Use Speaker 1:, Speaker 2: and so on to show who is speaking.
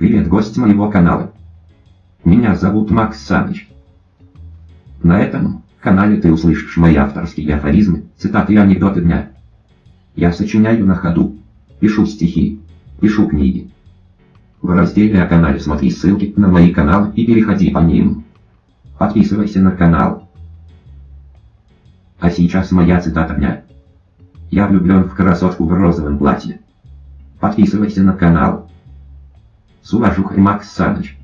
Speaker 1: Привет, гость моего канала. Меня зовут Макс Саныч. На этом канале ты услышишь мои авторские афоризмы, цитаты и анекдоты дня. Я сочиняю на ходу, пишу стихи, пишу книги. В разделе о канале смотри ссылки на мои каналы и переходи по ним. Подписывайся на канал. А сейчас моя цитата дня. Я влюблен в красотку в розовом платье. Подписывайся на канал. С уважухой Макс Саныч.